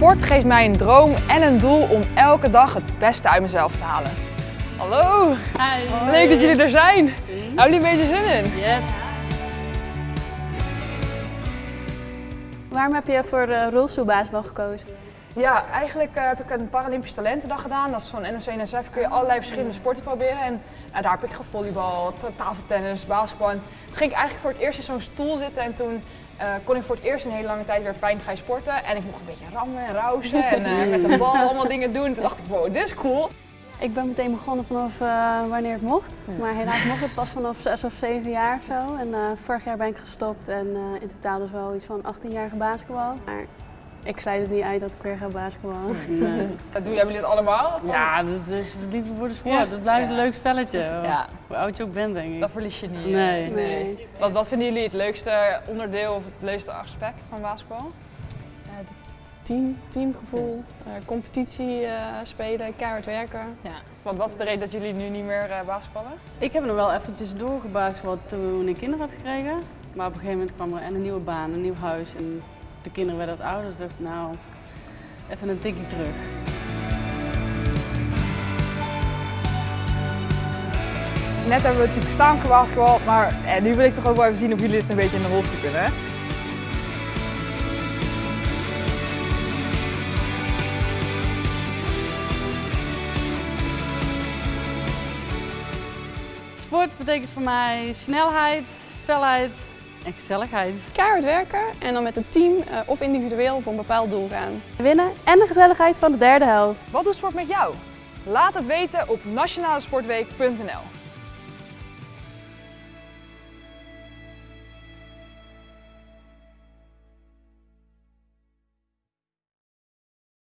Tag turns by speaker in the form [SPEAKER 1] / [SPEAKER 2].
[SPEAKER 1] Sport geeft mij een droom en een doel om elke dag het beste uit mezelf te halen. Hallo,
[SPEAKER 2] Hi.
[SPEAKER 1] leuk dat jullie er zijn. Hebben jullie een beetje zin in?
[SPEAKER 2] Yes.
[SPEAKER 3] Waarom heb je voor de rolstoelbasketbal gekozen?
[SPEAKER 1] Ja, eigenlijk eh, heb ik een Paralympisch Talentendag gedaan. Dat is van NOC-NSF, kun je allerlei verschillende sporten proberen. En eh, daar heb ik gevolleybal, ta- tafeltennis, basketbal. En toen ging ik eigenlijk voor het eerst in zo'n stoel zitten en toen eh, kon ik voor het eerst een hele lange tijd weer pijnvrij sporten. En ik mocht een beetje rammen en rausen en met de bal allemaal dingen doen. En toen dacht ik, wow, dit is cool.
[SPEAKER 3] Ik ben meteen begonnen vanaf wanneer het mocht. Maar helaas mocht het pas vanaf 6 of 7 jaar of zo. En vorig jaar ben ik gestopt en in totaal dus wel iets van 18 jaar gebasketbal. Maar ik sluit het niet uit dat ik weer ga basketballen.
[SPEAKER 2] Nee.
[SPEAKER 1] Dat doen hebben jullie het allemaal?
[SPEAKER 2] Ja, dat is het liefde voor de sport.
[SPEAKER 1] Ja.
[SPEAKER 2] Het blijft een leuk spelletje.
[SPEAKER 1] Ja.
[SPEAKER 2] Hoe oud je ook bent, denk ik.
[SPEAKER 1] Dat verlies je niet. eh.
[SPEAKER 2] Nee.
[SPEAKER 3] Nee.
[SPEAKER 1] Wat, wat vinden jullie het leukste onderdeel of het leukste aspect van basketbal?
[SPEAKER 4] Ja, het team, teamgevoel, eh, competitie eh, spelen, keihard werken.
[SPEAKER 1] Ja. Want wat is de reden dat jullie nu niet meer eh basketballen?
[SPEAKER 2] Ik heb nog wel eventjes doorgebasketbald toen ik kinderen had gekregen. Maar op een gegeven moment kwam er en een nieuwe baan, een nieuw huis. En de kinderen werden wat ouder, dus dacht ik, nou, even een tikje terug.
[SPEAKER 1] Net hebben we natuurlijk staand gebasketbal, maar eh, nu wil ik toch ook wel even zien of jullie het een beetje in de rolstoel kunnen. Hè?
[SPEAKER 2] Sport betekent voor mij snelheid, felheid en gezelligheid.
[SPEAKER 4] Keihard werken en dan met het team eh, of individueel voor een bepaald doel gaan.
[SPEAKER 3] Winnen en de gezelligheid van de derde helft.
[SPEAKER 1] Wat doet sport met jou? Laat het weten op nationalesportweek.nl.